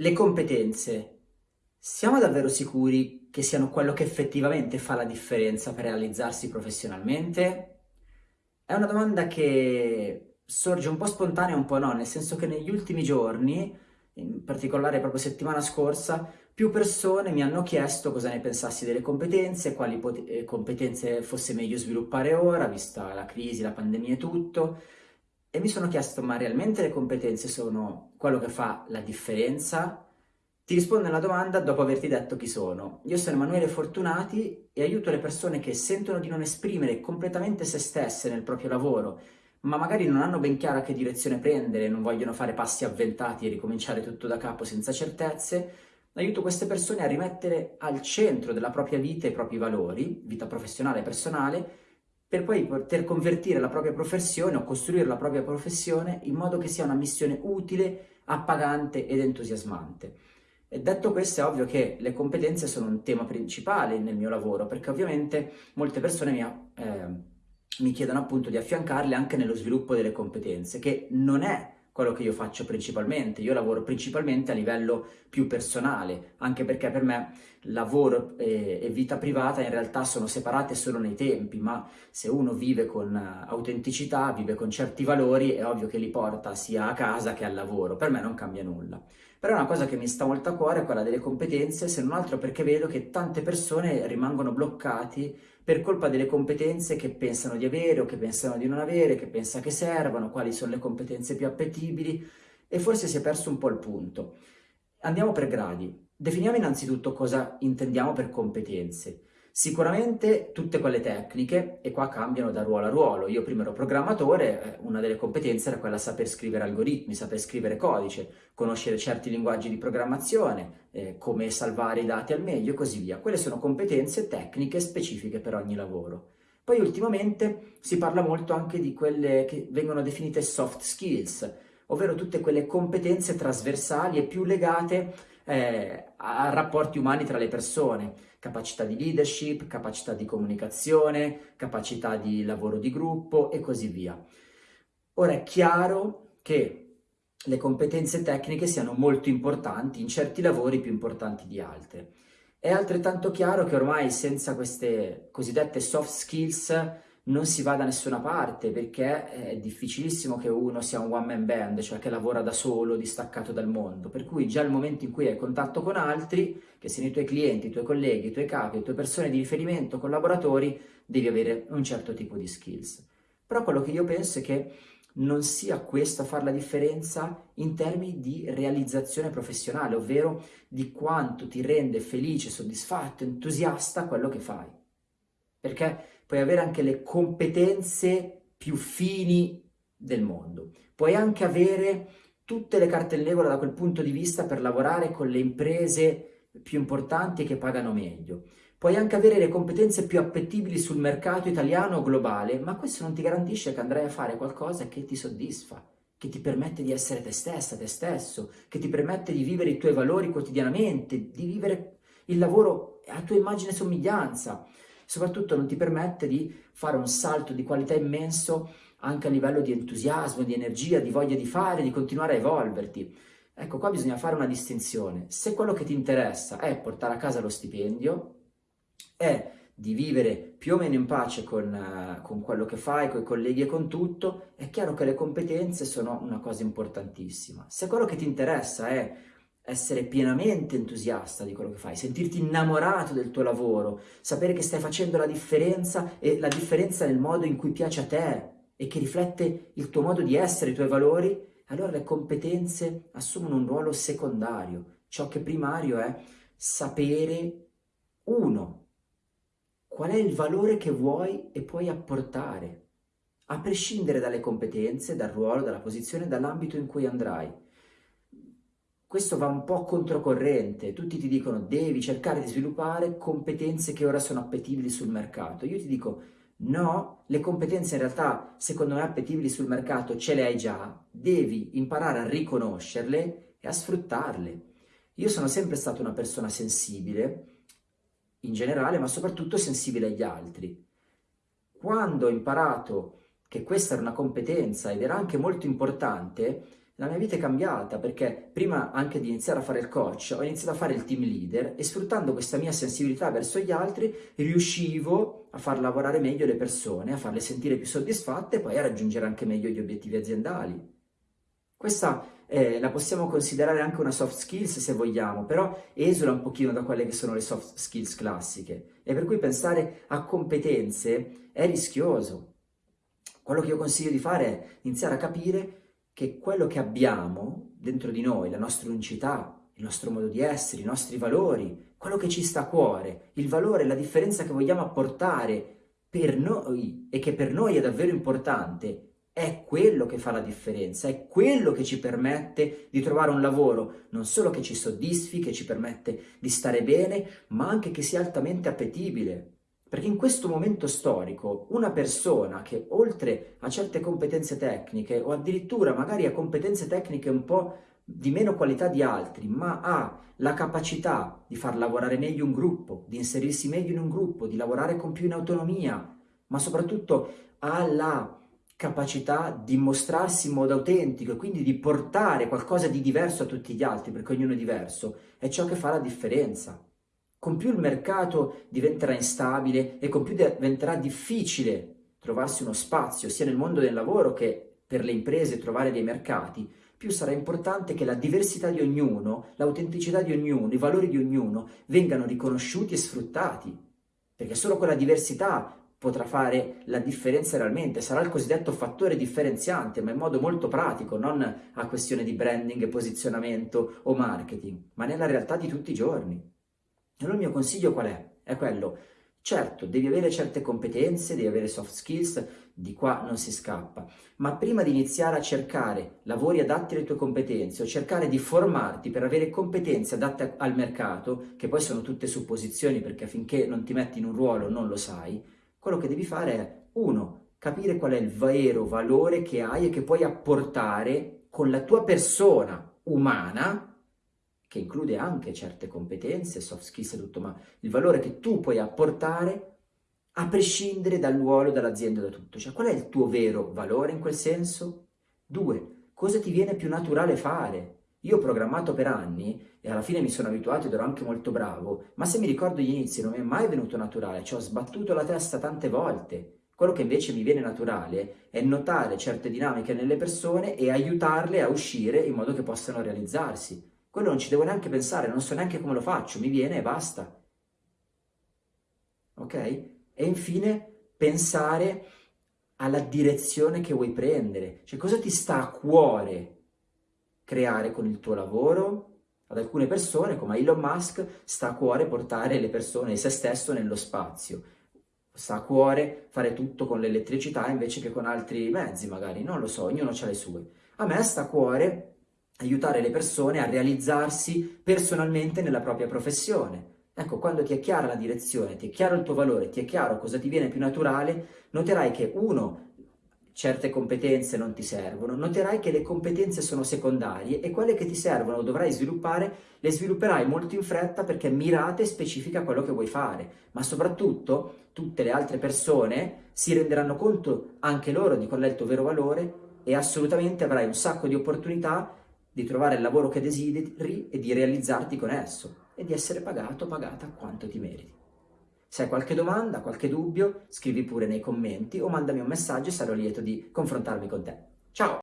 Le competenze. Siamo davvero sicuri che siano quello che effettivamente fa la differenza per realizzarsi professionalmente? È una domanda che sorge un po' spontanea e un po' no, nel senso che negli ultimi giorni, in particolare proprio settimana scorsa, più persone mi hanno chiesto cosa ne pensassi delle competenze, quali eh, competenze fosse meglio sviluppare ora, vista la crisi, la pandemia e tutto, e mi sono chiesto, ma realmente le competenze sono quello che fa la differenza? Ti rispondo alla domanda dopo averti detto chi sono. Io sono Emanuele Fortunati e aiuto le persone che sentono di non esprimere completamente se stesse nel proprio lavoro, ma magari non hanno ben chiara che direzione prendere, non vogliono fare passi avventati e ricominciare tutto da capo senza certezze. Aiuto queste persone a rimettere al centro della propria vita i propri valori, vita professionale e personale, per poi poter convertire la propria professione o costruire la propria professione in modo che sia una missione utile, appagante ed entusiasmante. E detto questo è ovvio che le competenze sono un tema principale nel mio lavoro perché ovviamente molte persone mi, eh, mi chiedono appunto di affiancarle anche nello sviluppo delle competenze che non è quello che io faccio principalmente. Io lavoro principalmente a livello più personale, anche perché per me lavoro e, e, vita privata in realtà sono separate solo nei tempi, ma se uno vive con autenticità, vive con certi valori, è ovvio che li porta sia a casa che al lavoro. Per me non cambia nulla. Però una cosa che mi sta molto a cuore è quella delle competenze, se non altro perché vedo che tante persone rimangono bloccati per colpa delle competenze che pensano di avere o che pensano di non avere, che pensano che servano, quali sono le competenze più appetibili e forse si è perso un po' il punto. Andiamo per gradi. Definiamo innanzitutto cosa intendiamo per competenze. Sicuramente tutte quelle tecniche, e qua cambiano da ruolo a ruolo. Io prima ero programmatore, eh, una delle competenze era quella saper scrivere algoritmi, saper scrivere codice, conoscere certi linguaggi di programmazione, eh, come salvare i dati al meglio e così via. Quelle sono competenze tecniche specifiche per ogni lavoro. Poi ultimamente si parla molto anche di quelle che vengono definite soft skills, ovvero tutte quelle competenze trasversali e più legate eh, a rapporti umani tra le persone, capacità di leadership, capacità di comunicazione, capacità di lavoro di gruppo e così via. Ora è chiaro che le competenze tecniche siano molto importanti, in certi lavori più importanti di altri. È altrettanto chiaro che ormai senza queste cosiddette soft skills non si va da nessuna parte perché è difficilissimo che uno sia un one man band, cioè che lavora da solo, distaccato dal mondo, per cui già il momento in cui hai contatto con altri, che siano i tuoi clienti, i tuoi colleghi, i tuoi capi, le tue persone di riferimento, collaboratori, devi avere un certo tipo di skills. Però quello che io penso è che non sia questo a fare la differenza in termini di realizzazione professionale, ovvero di quanto ti rende felice, soddisfatto, entusiasta quello che fai. Perché puoi avere anche le competenze più fini del mondo, puoi anche avere tutte le carte in regola da quel punto di vista per lavorare con le imprese più importanti che pagano meglio. Puoi anche avere le competenze più appetibili sul mercato italiano o globale, ma questo non ti garantisce che andrai a fare qualcosa che ti soddisfa, che ti permette di essere te stessa, te stesso, che ti permette di vivere i tuoi valori quotidianamente, di vivere il lavoro a tua immagine e somiglianza, soprattutto non ti permette di fare un salto di qualità immenso anche a livello di entusiasmo, di energia, di voglia di fare, di continuare a evolverti. Ecco, qua bisogna fare una distinzione. Se quello che ti interessa è portare a casa lo stipendio, è di vivere più o meno in pace con, uh, con quello che fai, con i colleghi e con tutto, è chiaro che le competenze sono una cosa importantissima. Se quello che ti interessa è essere pienamente entusiasta di quello che fai, sentirti innamorato del tuo lavoro, sapere che stai facendo la differenza e la differenza nel modo in cui piace a te e che riflette il tuo modo di essere, i tuoi valori, allora le competenze assumono un ruolo secondario. Ciò che è primario è sapere, uno, qual è il valore che vuoi e puoi apportare, a prescindere dalle competenze, dal ruolo, dalla posizione, dall'ambito in cui andrai questo va un po' controcorrente, tutti ti dicono devi cercare di sviluppare competenze che ora sono appetibili sul mercato. Io ti dico no, le competenze in realtà secondo me appetibili sul mercato ce le hai già, devi imparare a riconoscerle e a sfruttarle. Io sono sempre stata una persona sensibile, in generale, ma soprattutto sensibile agli altri. Quando ho imparato che questa era una competenza ed era anche molto importante, la mia vita è cambiata perché prima anche di iniziare a fare il coach ho iniziato a fare il team leader e sfruttando questa mia sensibilità verso gli altri riuscivo a far lavorare meglio le persone, a farle sentire più soddisfatte e poi a raggiungere anche meglio gli obiettivi aziendali. Questa eh, la possiamo considerare anche una soft skills se vogliamo, però esula un pochino da quelle che sono le soft skills classiche e per cui pensare a competenze è rischioso. Quello che io consiglio di fare è iniziare a capire che quello che abbiamo dentro di noi, la nostra unicità, il nostro modo di essere, i nostri valori, quello che ci sta a cuore, il valore, la differenza che vogliamo apportare per noi e che per noi è davvero importante, è quello che fa la differenza, è quello che ci permette di trovare un lavoro non solo che ci soddisfi, che ci permette di stare bene, ma anche che sia altamente appetibile. Perché in questo momento storico una persona che oltre a certe competenze tecniche o addirittura magari a competenze tecniche un po' di meno qualità di altri, ma ha la capacità di far lavorare meglio un gruppo, di inserirsi meglio in un gruppo, di lavorare con più in autonomia, ma soprattutto ha la capacità di mostrarsi in modo autentico e quindi di portare qualcosa di diverso a tutti gli altri, perché ognuno è diverso, è ciò che fa la differenza con più il mercato diventerà instabile e con più diventerà difficile trovarsi uno spazio sia nel mondo del lavoro che per le imprese trovare dei mercati, più sarà importante che la diversità di ognuno, l'autenticità di ognuno, i valori di ognuno vengano riconosciuti e sfruttati, perché solo quella diversità potrà fare la differenza realmente, sarà il cosiddetto fattore differenziante, ma in modo molto pratico, non a questione di branding, posizionamento o marketing, ma nella realtà di tutti i giorni. Allora il mio consiglio qual è? È quello, certo, devi avere certe competenze, devi avere soft skills, di qua non si scappa, ma prima di iniziare a cercare lavori adatti alle tue competenze o cercare di formarti per avere competenze adatte al mercato, che poi sono tutte supposizioni perché finché non ti metti in un ruolo non lo sai, quello che devi fare è, uno, capire qual è il vero valore che hai e che puoi apportare con la tua persona umana che include anche certe competenze, soft skills e tutto, ma il valore che tu puoi apportare a prescindere dal ruolo, dall'azienda, da tutto. Cioè, qual è il tuo vero valore in quel senso? Due, cosa ti viene più naturale fare? Io ho programmato per anni e alla fine mi sono abituato ed ero anche molto bravo, ma se mi ricordo gli inizi non mi è mai venuto naturale, ci ho sbattuto la testa tante volte. Quello che invece mi viene naturale è notare certe dinamiche nelle persone e aiutarle a uscire in modo che possano realizzarsi. Quello non ci devo neanche pensare, non so neanche come lo faccio, mi viene e basta. Ok? E infine pensare alla direzione che vuoi prendere, cioè cosa ti sta a cuore creare con il tuo lavoro. Ad alcune persone, come Elon Musk, sta a cuore portare le persone e se stesso nello spazio. Sta a cuore fare tutto con l'elettricità invece che con altri mezzi, magari, non lo so, ognuno ha le sue. A me sta a cuore aiutare le persone a realizzarsi personalmente nella propria professione. Ecco, quando ti è chiara la direzione, ti è chiaro il tuo valore, ti è chiaro cosa ti viene più naturale, noterai che uno, certe competenze non ti servono, noterai che le competenze sono secondarie e quelle che ti servono o dovrai sviluppare, le svilupperai molto in fretta perché mirate e specifica quello che vuoi fare, ma soprattutto tutte le altre persone si renderanno conto anche loro di qual è il tuo vero valore e assolutamente avrai un sacco di opportunità di trovare il lavoro che desideri e di realizzarti con esso e di essere pagato o pagata quanto ti meriti. Se hai qualche domanda, qualche dubbio, scrivi pure nei commenti o mandami un messaggio e sarò lieto di confrontarmi con te. Ciao!